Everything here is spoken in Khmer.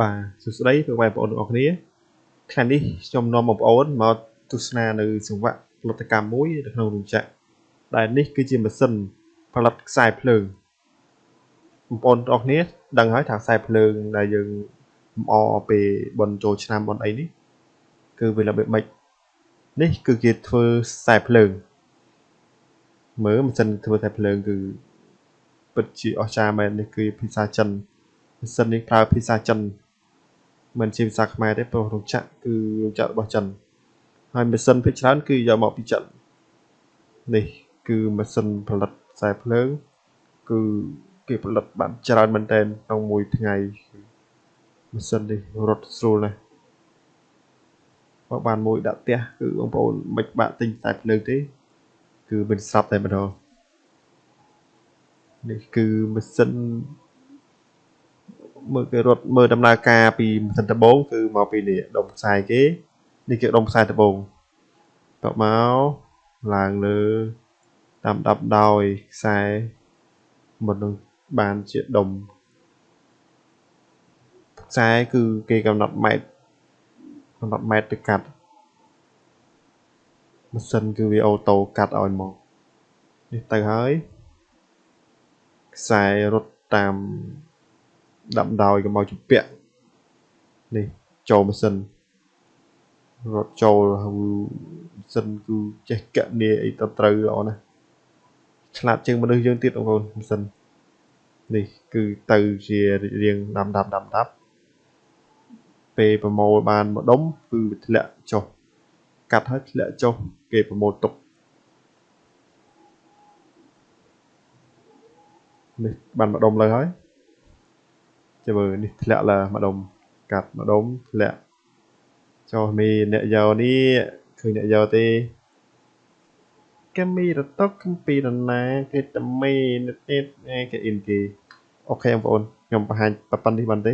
បាទសួស្តីពុកម៉ែបងប្អូនទាំងអស់គ្នាថ្ងៃនេះខ្ញុំនាំបងប្អូនមកទស្សនានៅសង្វាក់ផលិតកម្មមួយនៅក្នុងរោងចក្រដែលនេះគឺជាម៉ាស៊ីនផលិតខ្សែភ្លើងបងប្អូនទាំងអស់គ្នាដឹងហើយថាខ្សែភ្លើងដែលយើងលម្អពេលបុណ្យចូលឆ្នាំបុណ្យអីនេះគឺវារបៀបម៉េចនេះគឺគេធ្វើខ្សែភ្លើងមើលម៉ាស៊ីនធ្វើខ្សែភ្លើងគឺពិតជាអស្ចារ្យមែននេះគឺភាសាចិនម៉ាស៊ីននេះប្រើភាសាចិន មិនជាភាសាខ្មែរទេព្រោះរោងចក្រគឺរោងចក្ររបស់ចិនហើយម៉ាស៊ីនភាគច្រើនគឺយកមកពីចិននេះគឺម៉ាស៊ីនផលិតខ្សែភ្លើងគឺគេផលិតបានច្រើនមែនទែនក្នុងមួយថ្ងៃម៉ាស៊ីននេះរត់ស្រួលណាស់បើបានមួយដាក់ផ្ទះគឺបងប្អូនមិនបាក់ទិញខ្សែភ្លើងទេ គឺមិនស្រាប់តែម្ដងនេះគឺម៉ាស៊ីន មើលគេរត់មើលដំណើរការពីម៉ាស៊ីនដំបូងគឺមកពីនេះដុំខ្សែគេនេះគឺដុំខ្សែដំបូងតបមកឡើងលើតាមដាប់ដោយខ្សែមុននឹងបានជាដុំខ្សែគឺគេកំណត់ម៉ែត្រកំណត់ម៉ែត្រទៅកាត់ម៉ាស៊ីនគឺវាអូតូកាត់ឲ្យមកនេះទៅហើយខ្សែរត់តាម ដាំដោយកុំឲ្យជំពាក់នេះចូលម៉ាស៊ីនរត់ចូលម៉ាស៊ីនគឺចេះកណនាអីទៅត្រូវល្អណាស់ឆ្លាតជាងមនុស្សយើងទៀតបងប្អូនម៉ាស៊ីននេះគឺទៅជារៀងដាំដាំដាំដាប់ពេលប្រមូលបានមួយដុំគឺវាធ្លាក់ចុះកាត់ហើយធ្លាក់ចុះគេប្រមូលទុកនេះបានមួយដុំលើហើយ ចាំមើលនេះធ្លាក់ឡើងម្ដុំកាត់ម្ដុំធ្លាក់ចុះមីអ្នកយកនេះឃើញអ្នកយកទេគេមីរតុកកំពីរណាគេតមីនិតគេអ៊ីនគេអូខេបងប្អូនខ្ញុំបង្ហាញប៉ុណ្្នេះបានទេ